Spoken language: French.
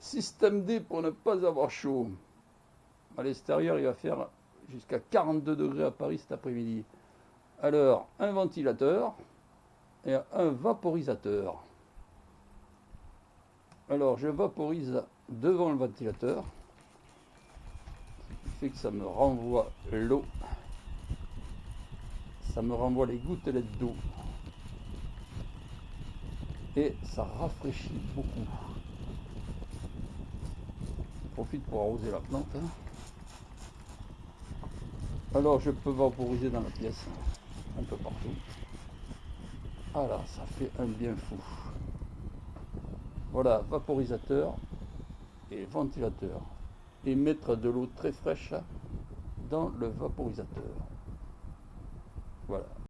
Système D pour ne pas avoir chaud. À l'extérieur, il va faire jusqu'à 42 degrés à Paris cet après-midi. Alors, un ventilateur et un vaporisateur. Alors, je vaporise devant le ventilateur, ce qui fait que ça me renvoie l'eau, ça me renvoie les gouttelettes d'eau et ça rafraîchit beaucoup. Pour arroser la plante. Hein. Alors je peux vaporiser dans la pièce, un peu partout. Voilà, ça fait un bien fou. Voilà, vaporisateur et ventilateur. Et mettre de l'eau très fraîche dans le vaporisateur. Voilà.